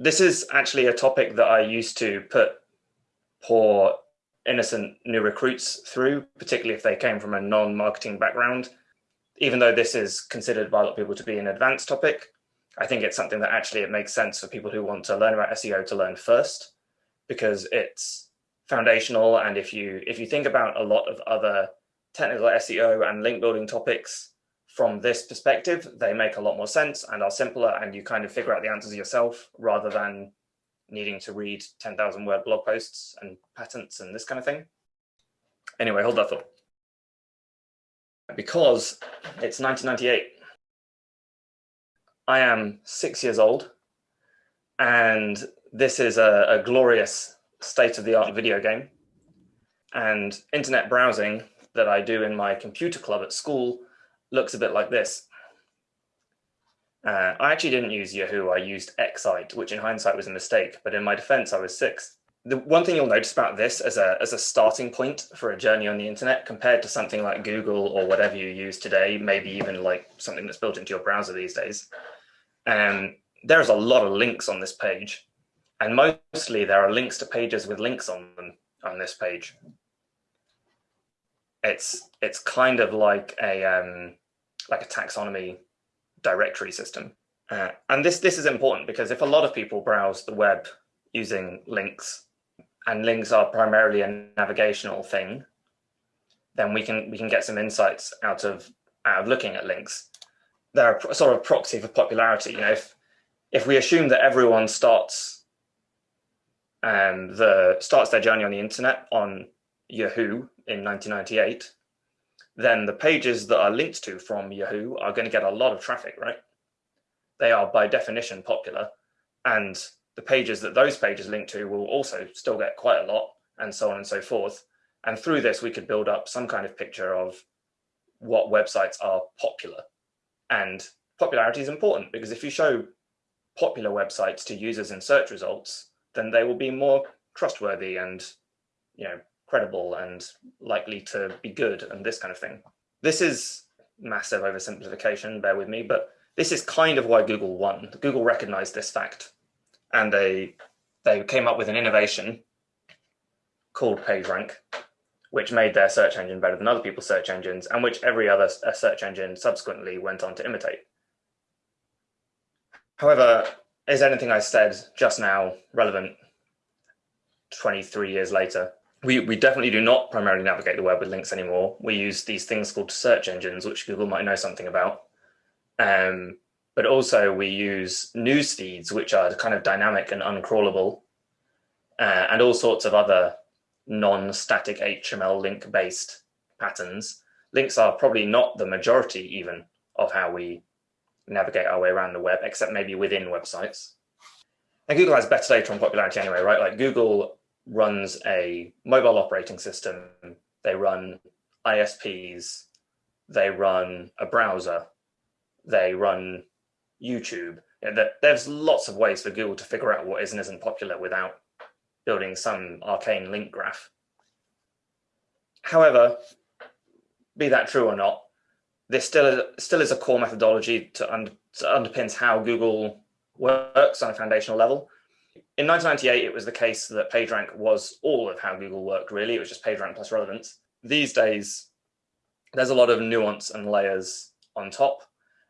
this is actually a topic that I used to put poor innocent new recruits through, particularly if they came from a non-marketing background. Even though this is considered by a lot of people to be an advanced topic, I think it's something that actually it makes sense for people who want to learn about SEO to learn first, because it's foundational. And if you if you think about a lot of other technical SEO and link building topics from this perspective, they make a lot more sense and are simpler and you kind of figure out the answers yourself rather than needing to read 10,000 word blog posts and patents and this kind of thing. Anyway, hold that thought. Because it's 1998, I am six years old and this is a, a glorious state-of-the-art video game and internet browsing that I do in my computer club at school looks a bit like this. Uh, I actually didn't use Yahoo, I used Excite, which in hindsight was a mistake, but in my defense, I was six. The one thing you'll notice about this as a, as a starting point for a journey on the internet compared to something like Google or whatever you use today, maybe even like something that's built into your browser these days, um, there's a lot of links on this page. And mostly there are links to pages with links on them on this page. It's it's kind of like a um, like a taxonomy directory system. Uh, and this this is important because if a lot of people browse the web using links and links are primarily a navigational thing, then we can we can get some insights out of out of looking at links. They're a sort of proxy for popularity. You know, if if we assume that everyone starts um, the starts their journey on the internet on Yahoo in 1998, then the pages that are linked to from Yahoo are going to get a lot of traffic, right? They are by definition popular and the pages that those pages link to will also still get quite a lot and so on and so forth. And through this, we could build up some kind of picture of what websites are popular. And popularity is important because if you show popular websites to users in search results, then they will be more trustworthy and you know credible and likely to be good and this kind of thing. This is massive oversimplification, bear with me, but this is kind of why Google won. Google recognized this fact and they, they came up with an innovation called PageRank, which made their search engine better than other people's search engines and which every other search engine subsequently went on to imitate. However, is anything I said just now relevant 23 years later? We, we definitely do not primarily navigate the web with links anymore. We use these things called search engines, which Google might know something about. Um, but also we use news feeds, which are kind of dynamic and uncrawlable, uh, and all sorts of other non-static HTML link-based patterns. Links are probably not the majority even of how we navigate our way around the web, except maybe within websites. And Google has better data on popularity anyway, right? Like Google runs a mobile operating system, they run ISPs, they run a browser, they run YouTube. You know, there's lots of ways for Google to figure out what is and isn't popular without building some arcane link graph. However, be that true or not, this still is, still is a core methodology to, to underpins how Google works on a foundational level. In 1998, it was the case that PageRank was all of how Google worked, really. It was just PageRank plus relevance. These days, there's a lot of nuance and layers on top.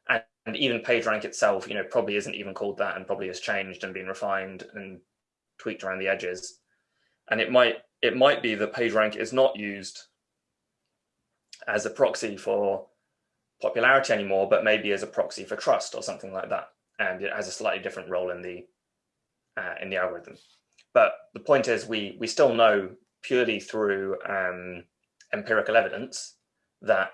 And, and even PageRank itself, you know, probably isn't even called that and probably has changed and been refined and tweaked around the edges. And it might it might be that PageRank is not used as a proxy for popularity anymore, but maybe as a proxy for trust or something like that. And it has a slightly different role in the uh, in the algorithm. But the point is we, we still know purely through um, empirical evidence that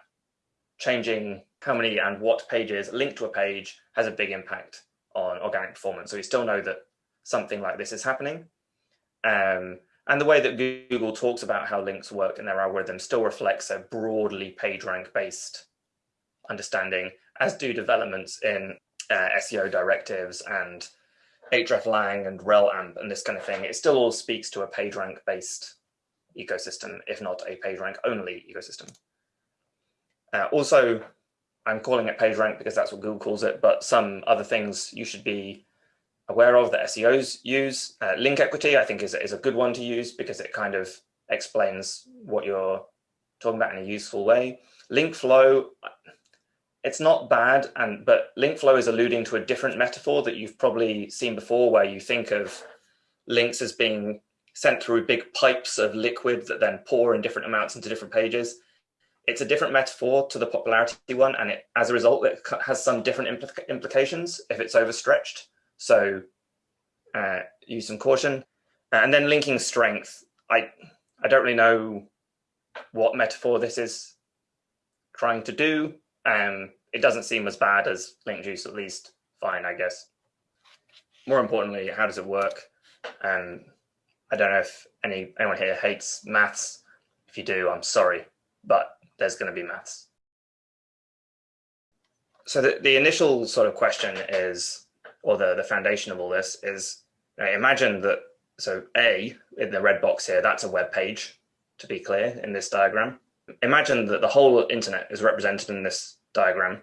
changing how many and what pages link to a page has a big impact on organic performance. So we still know that something like this is happening. Um, and the way that Google talks about how links work in their algorithm still reflects a broadly PageRank based understanding, as do developments in uh, SEO directives and hreflang and relamp and this kind of thing, it still all speaks to a PageRank based ecosystem, if not a PageRank only ecosystem. Uh, also, I'm calling it PageRank because that's what Google calls it, but some other things you should be aware of that SEOs use. Uh, link equity, I think, is, is a good one to use because it kind of explains what you're talking about in a useful way. Link flow, it's not bad, and but link flow is alluding to a different metaphor that you've probably seen before, where you think of links as being sent through big pipes of liquid that then pour in different amounts into different pages. It's a different metaphor to the popularity one, and it, as a result, it has some different implica implications if it's overstretched. So uh, use some caution. Uh, and then linking strength. I I don't really know what metaphor this is trying to do. Um, it doesn't seem as bad as link juice, at least fine, I guess. More importantly, how does it work? and I don't know if any anyone here hates maths. If you do, I'm sorry, but there's going to be maths. So the, the initial sort of question is, or the, the foundation of all this is, you know, imagine that, so A, in the red box here, that's a web page, to be clear, in this diagram. Imagine that the whole internet is represented in this diagram.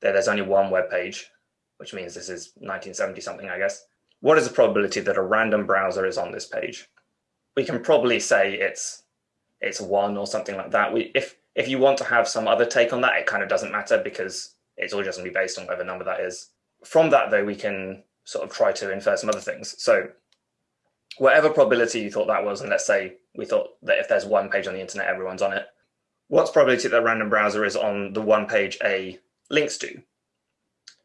There, there's only one web page, which means this is 1970 something, I guess what is the probability that a random browser is on this page? We can probably say it's it's one or something like that. We if if you want to have some other take on that, it kind of doesn't matter because it's all just going to be based on whatever number that is. From that, though, we can sort of try to infer some other things. So whatever probability you thought that was, and let's say we thought that if there's one page on the internet, everyone's on it. What's probability that random browser is on the one page A links to?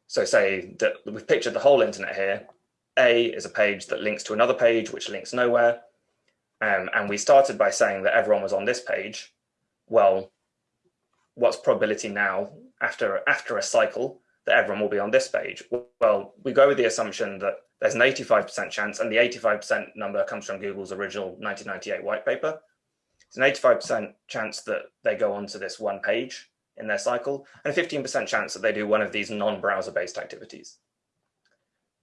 So say that we've pictured the whole internet here, a is a page that links to another page, which links nowhere. Um, and we started by saying that everyone was on this page. Well, what's probability now after, after a cycle that everyone will be on this page? Well, we go with the assumption that there's an 85% chance, and the 85% number comes from Google's original 1998 white paper. It's an 85% chance that they go onto this one page in their cycle, and a 15% chance that they do one of these non-browser based activities.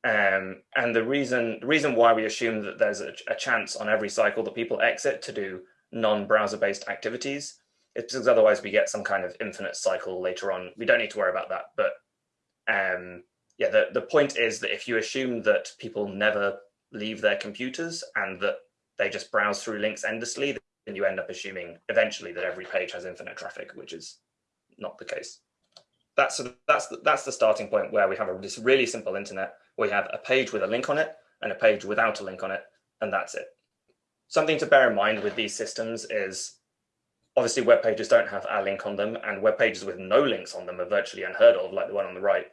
Um, and the reason the reason why we assume that there's a, a, chance on every cycle that people exit to do non-browser based activities is because otherwise we get some kind of infinite cycle later on. We don't need to worry about that. But um, yeah, the, the point is that if you assume that people never leave their computers and that they just browse through links endlessly, you end up assuming eventually that every page has infinite traffic, which is not the case. That's that's the, that's the starting point where we have a, this really simple internet we have a page with a link on it and a page without a link on it, and that's it. Something to bear in mind with these systems is obviously web pages don't have a link on them and web pages with no links on them are virtually unheard of, like the one on the right.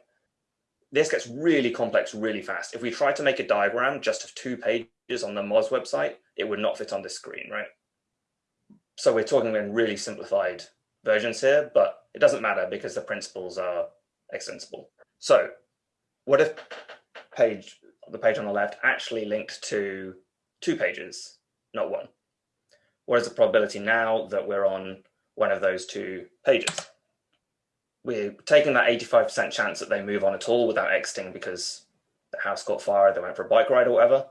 This gets really complex really fast. If we try to make a diagram just of two pages on the Moz website, it would not fit on this screen, right? So we're talking in really simplified versions here, but it doesn't matter because the principles are extensible. So what if page, the page on the left, actually linked to two pages, not one? What is the probability now that we're on one of those two pages? We're taking that 85% chance that they move on at all without exiting because the house caught fire, they went for a bike ride or whatever.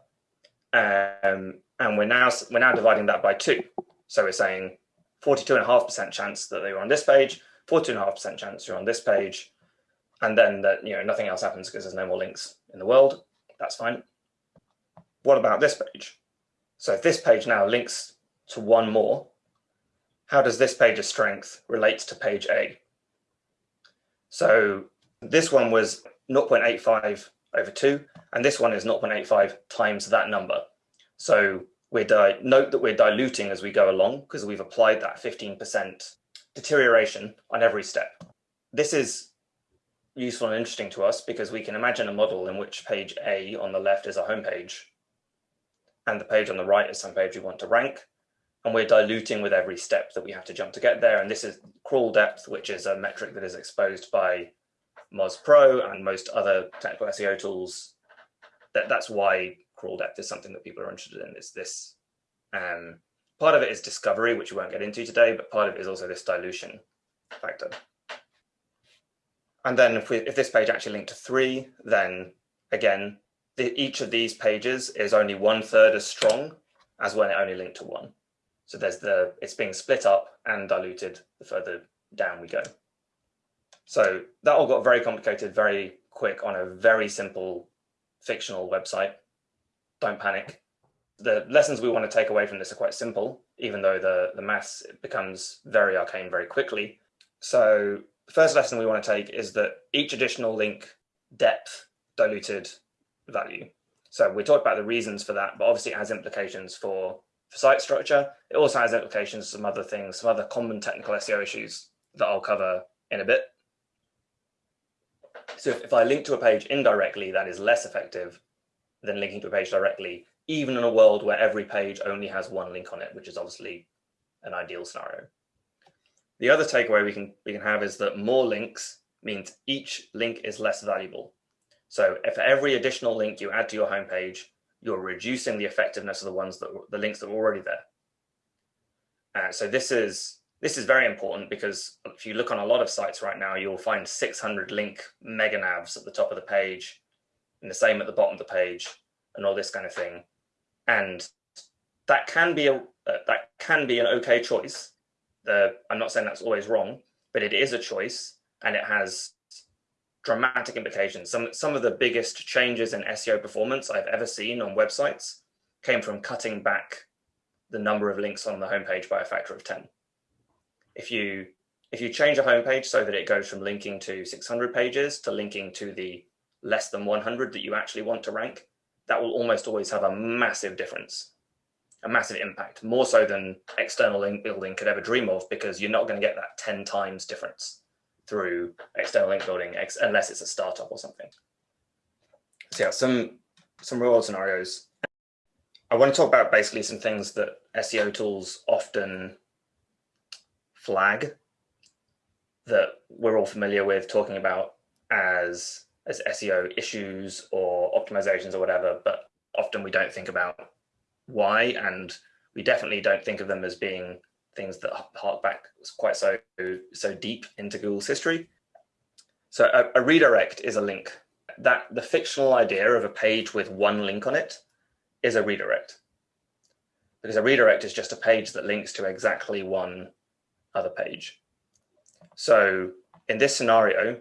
Um, and we're now we're now dividing that by two. So we're saying 42.5% chance that they were on this page, 42.5% chance you're on this page, and then that you know nothing else happens because there's no more links in the world, that's fine. What about this page? So if this page now links to one more, how does this page's strength relate to page A? So this one was 0.85 over 2, and this one is 0.85 times that number. So we note that we're diluting as we go along because we've applied that 15% deterioration on every step. This is useful and interesting to us because we can imagine a model in which page A on the left is a home page and the page on the right is some page we want to rank. And we're diluting with every step that we have to jump to get there. And this is crawl depth, which is a metric that is exposed by Moz Pro and most other technical SEO tools. That, that's why crawl depth is something that people are interested in is this. Um, part of it is discovery, which we won't get into today, but part of it is also this dilution factor. And then if, we, if this page actually linked to three, then again, the, each of these pages is only one third as strong as when it only linked to one. So there's the, it's being split up and diluted the further down we go. So that all got very complicated, very quick on a very simple fictional website. Don't panic. The lessons we want to take away from this are quite simple, even though the, the maths becomes very arcane very quickly. So the first lesson we want to take is that each additional link depth diluted value. So we talked about the reasons for that, but obviously it has implications for, for site structure. It also has implications for some other things, some other common technical SEO issues that I'll cover in a bit. So if, if I link to a page indirectly, that is less effective than linking to a page directly, even in a world where every page only has one link on it, which is obviously an ideal scenario. The other takeaway we can, we can have is that more links means each link is less valuable. So if every additional link you add to your homepage, you're reducing the effectiveness of the ones that the links that are already there. Uh, so this is this is very important because if you look on a lot of sites right now, you'll find 600 link mega navs at the top of the page and the same at the bottom of the page and all this kind of thing. And that can be a uh, that can be an okay choice. The, I'm not saying that's always wrong, but it is a choice and it has dramatic implications. Some, some of the biggest changes in SEO performance I've ever seen on websites came from cutting back the number of links on the homepage by a factor of 10. If you, if you change a homepage so that it goes from linking to 600 pages to linking to the less than 100 that you actually want to rank, that will almost always have a massive difference, a massive impact, more so than external link building could ever dream of, because you're not going to get that 10 times difference through external link building ex unless it's a startup or something. So yeah, some some real world scenarios. I want to talk about basically some things that SEO tools often flag that we're all familiar with talking about as as SEO issues or optimizations or whatever, but often we don't think about why and we definitely don't think of them as being things that hark back quite so so deep into Google's history. So a, a, redirect is a link. That the fictional idea of a page with one link on it is a redirect. Because a redirect is just a page that links to exactly one other page. So in this scenario,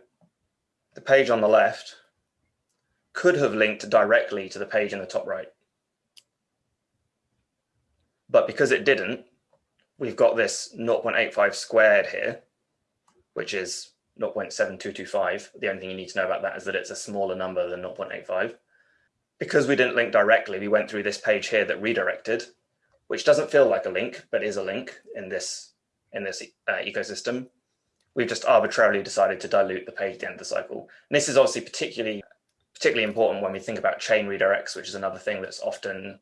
the page on the left could have linked directly to the page in the top right. But because it didn't, we've got this 0.85 squared here, which is 0.7225. The only thing you need to know about that is that it's a smaller number than 0.85. Because we didn't link directly, we went through this page here that redirected, which doesn't feel like a link, but is a link in this, in this uh, ecosystem. We've just arbitrarily decided to dilute the page at the end of the cycle. And this is obviously particularly, particularly important when we think about chain redirects, which is another thing that's often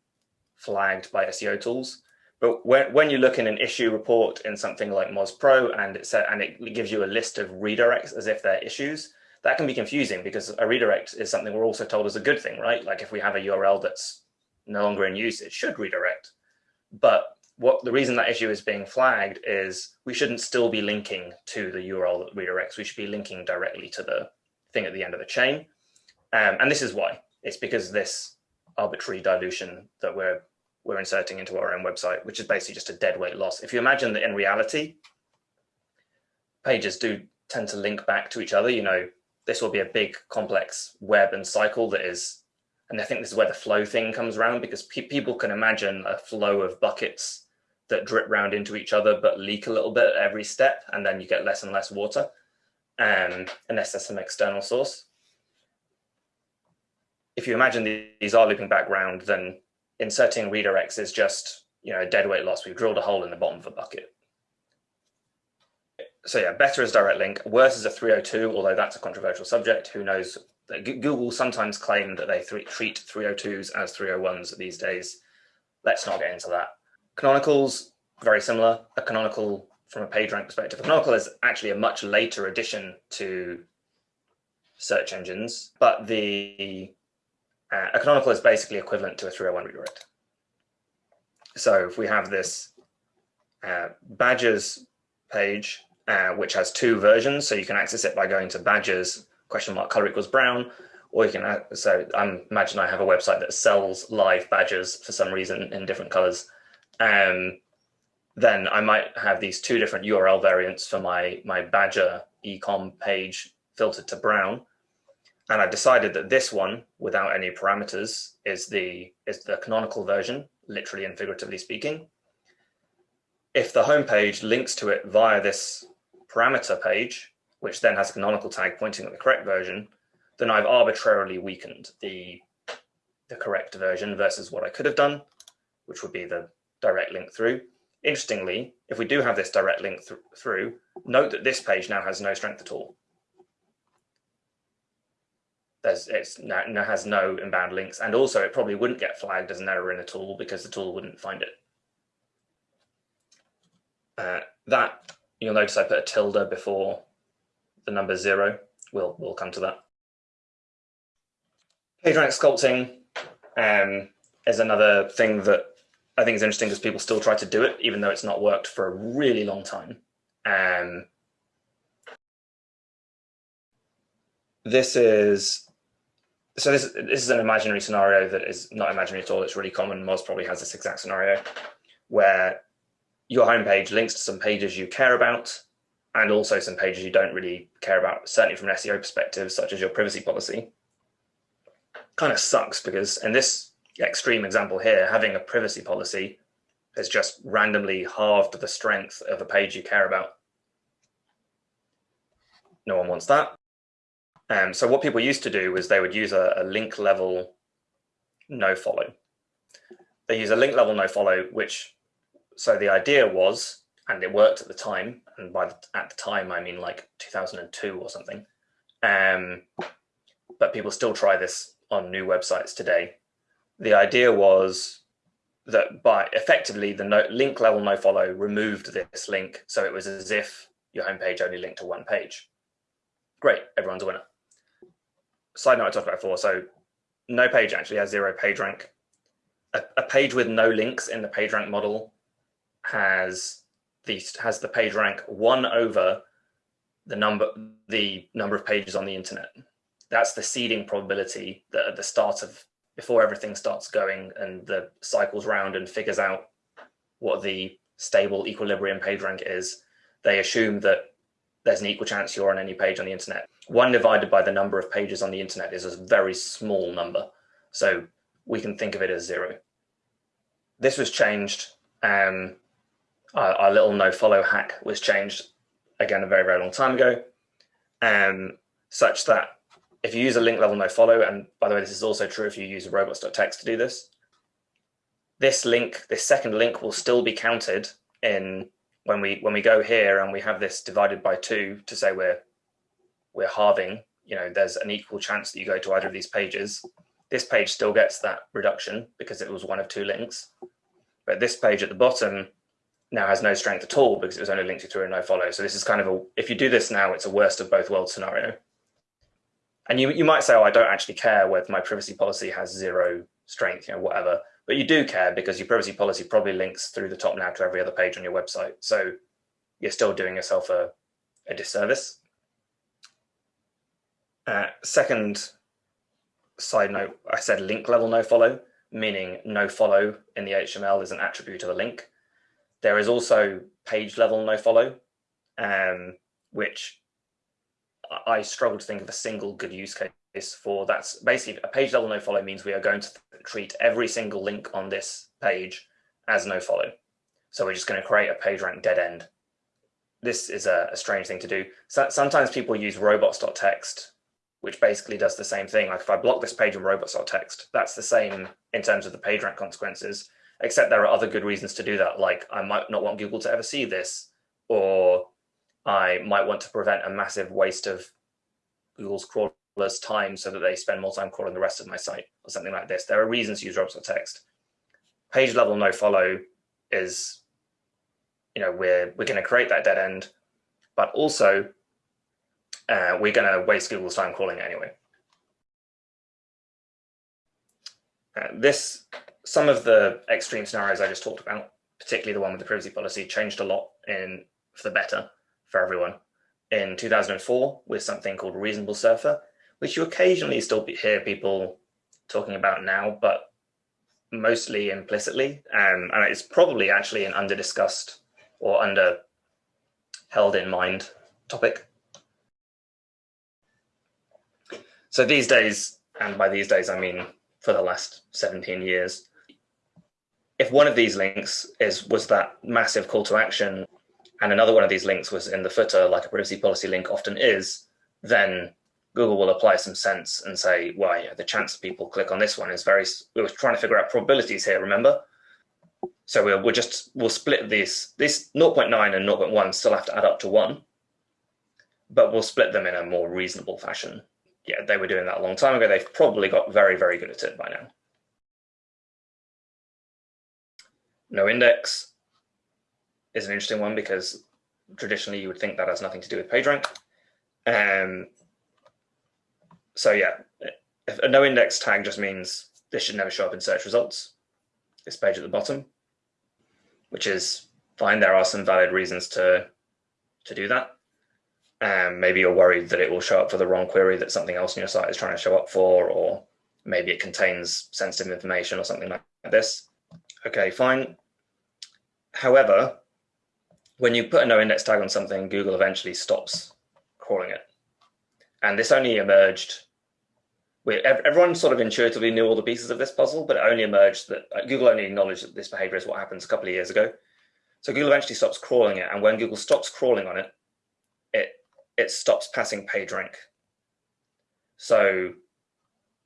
flagged by SEO tools. But when, when you look in an issue report in something like Moz Pro and it said, and it gives you a list of redirects as if they're issues, that can be confusing because a redirect is something we're also told is a good thing, right? Like if we have a URL that's no longer in use, it should redirect. But what the reason that issue is being flagged is we shouldn't still be linking to the URL that redirects. We should be linking directly to the thing at the end of the chain. Um, and this is why. It's because this arbitrary dilution that we're we're inserting into our own website, which is basically just a dead weight loss. If you imagine that in reality, pages do tend to link back to each other, you know, this will be a big complex web and cycle that is, and I think this is where the flow thing comes around because pe people can imagine a flow of buckets that drip round into each other, but leak a little bit at every step. And then you get less and less water, um, unless there's some external source. If you imagine these are looping back round, then inserting redirects is just you know a dead weight loss. We've drilled a hole in the bottom of a bucket. So yeah, better as direct link, worse as a 302, although that's a controversial subject. Who knows? Google sometimes claim that they treat 302s as 301s these days. Let's not get into that. Canonicals, very similar. A canonical from a PageRank perspective. A canonical is actually a much later addition to search engines, but the uh, a canonical is basically equivalent to a 301 redirect. So if we have this uh, badges page, uh, which has two versions, so you can access it by going to badges question mark color equals brown, or you can, uh, so I imagine I have a website that sells live badges for some reason in different colors. Um, then I might have these two different URL variants for my, my badger ecom page filtered to brown. and I've decided that this one, without any parameters, is the, is the canonical version, literally and figuratively speaking. If the home page links to it via this parameter page, which then has a canonical tag pointing at the correct version, then I've arbitrarily weakened the, the correct version versus what I could have done, which would be the direct link through. Interestingly, if we do have this direct link th through, note that this page now has no strength at all. There's, it's now, has no inbound links, and also it probably wouldn't get flagged as an error in the tool because the tool wouldn't find it. Uh, that you'll notice I put a tilde before the number zero. We'll we'll come to that. PageRank sculpting um, is another thing that I think is interesting because people still try to do it, even though it's not worked for a really long time. Um, this is so this, this is an imaginary scenario that is not imaginary at all. It's really common. Moz probably has this exact scenario where your homepage links to some pages you care about and also some pages you don't really care about, certainly from an SEO perspective, such as your privacy policy. Kind of sucks because in this extreme example here, having a privacy policy has just randomly halved the strength of a page you care about. No one wants that. Um, so what people used to do was they would use a, a link level no follow. They use a link level no follow, which so the idea was, and it worked at the time, and by the, at the time I mean like 2002 or something. Um, but people still try this on new websites today the idea was that by effectively the no, link level no follow removed this link. So it was as if your homepage only linked to one page. Great, everyone's a winner. Side note I talked about before. So no page actually has zero page rank. A, a page with no links in the page rank model has the has the page rank one over the number the number of pages on the internet. That's the seeding probability that at the start of before everything starts going and the cycles round and figures out what the stable equilibrium page rank is, they assume that there's an equal chance you're on any page on the internet. One divided by the number of pages on the internet is a very small number. So we can think of it as zero. This was changed. Um, our, our, little no follow hack was changed again a very, very long time ago, um, such that if you use a link level no follow, and by the way, this is also true if you use robots.txt to do this, this link, this second link will still be counted in when we when we go here and we have this divided by two to say we're we're halving, you know, there's an equal chance that you go to either of these pages. This page still gets that reduction because it was one of two links. But this page at the bottom now has no strength at all because it was only linked to through a no follow. So this is kind of a, if you do this now, it's a worst of both worlds scenario. And you, you might say, oh, I don't actually care whether my privacy policy has zero strength, you know, whatever. But you do care because your privacy policy probably links through the top now to every other page on your website. So you're still doing yourself a, a disservice. Uh, second side note, I said link level no follow, meaning no follow in the HTML is an attribute of a link. There is also page level no follow, um, which I struggle to think of a single good use case for that's basically a page level no follow means we are going to treat every single link on this page as no follow. So we're just going to create a page rank dead end. This is a, a strange thing to do. So, sometimes people use robots.txt, which basically does the same thing. Like if I block this page in robots.txt, that's the same in terms of the page rank consequences, except there are other good reasons to do that. Like I might not want Google to ever see this, or I might want to prevent a massive waste of Google's crawlers time so that they spend more time crawling the rest of my site or something like this. There are reasons to use robots.txt. Page level no follow is, you know, we're, we're going to create that dead end, but also uh, we're going to waste Google's time crawling it anyway. Uh, this, some of the extreme scenarios I just talked about, particularly the one with the privacy policy, changed a lot in for the better for everyone in 2004 with something called Reasonable Surfer, which you occasionally still hear people talking about now, but mostly implicitly. Um, and it's probably actually an under discussed or under held in mind topic. So these days, and by these days I mean for the last 17 years, if one of these links is was that massive call to action and another one of these links was in the footer like a privacy policy link often is, then Google will apply some sense and say, well, yeah, the chance people click on this one is very, we were trying to figure out probabilities here, remember? So we'll, we'll just, we'll split these, this 0.9 and 0.1 still have to add up to one, but we'll split them in a more reasonable fashion. Yeah, they were doing that a long time ago. They've probably got very, very good at it by now. No index is an interesting one because traditionally you would think that has nothing to do with PageRank. Um, so yeah, a no index tag just means this should never show up in search results. This page at the bottom, which is fine. There are some valid reasons to to do that. Um, maybe you're worried that it will show up for the wrong query that something else on your site is trying to show up for, or maybe it contains sensitive information or something like this. Okay, fine. However, when you put a no index tag on something, Google eventually stops crawling it. And this only emerged, everyone sort of intuitively knew all the pieces of this puzzle, but it only emerged that Google only acknowledged that this behavior is what happens a couple of years ago. So Google eventually stops crawling it. And when Google stops crawling on it, it, it stops passing PageRank. So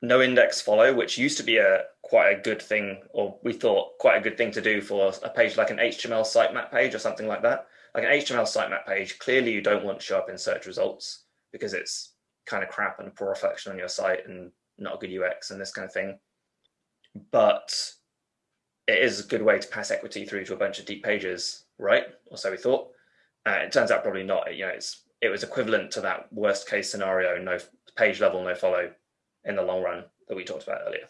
no index follow, which used to be a quite a good thing, or we thought quite a good thing to do for a page like an HTML sitemap page or something like that. Like an HTML sitemap page, clearly you don't want to show up in search results because it's kind of crap and poor reflection on your site and not a good UX and this kind of thing. But it is a good way to pass equity through to a bunch of deep pages, right? Or so we thought. Uh, it turns out probably not. You know, it's it was equivalent to that worst case scenario, no page level, no follow in the long run that we talked about earlier.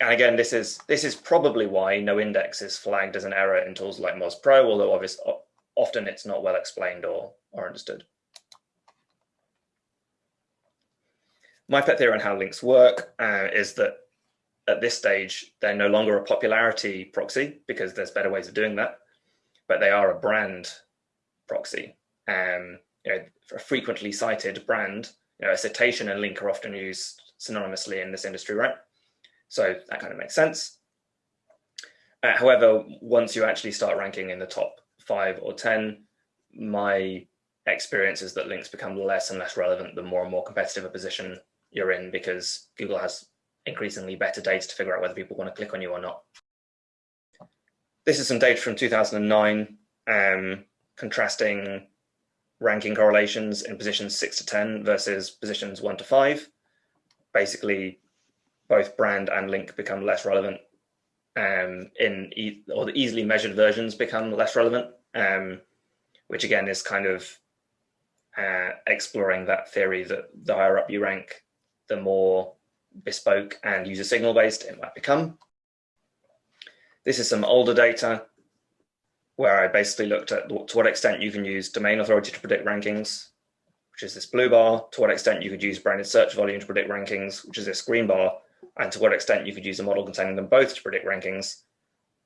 And again, this is this is probably why no index is flagged as an error in tools like Moz Pro, although obviously often it's not well explained or, or understood. My pet theory on how links work uh, is that at this stage, they're no longer a popularity proxy because there's better ways of doing that, but they are a brand proxy. Um, you know, a frequently cited brand, you know, a citation and link are often used synonymously in this industry, right? So that kind of makes sense. Uh, however, once you actually start ranking in the top five or 10, my experience is that links become less and less relevant the more and more competitive a position you're in because Google has increasingly better data to figure out whether people want to click on you or not. This is some data from 2009 um, contrasting ranking correlations in positions 6 to 10 versus positions 1 to 5. Basically, both brand and link become less relevant um, in e or the easily measured versions become less relevant, um, which again is kind of uh, exploring that theory that the higher up you rank, the more bespoke and user signal based it might become. This is some older data where I basically looked at to what extent you can use domain authority to predict rankings, which is this blue bar, to what extent you could use branded search volume to predict rankings, which is this green bar, and to what extent you could use a model containing them both to predict rankings,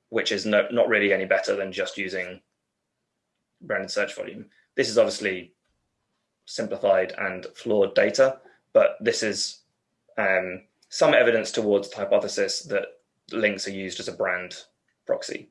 which is no, not really any better than just using branded search volume. This is obviously simplified and flawed data, but this is um, some evidence towards the hypothesis that links are used as a brand proxy.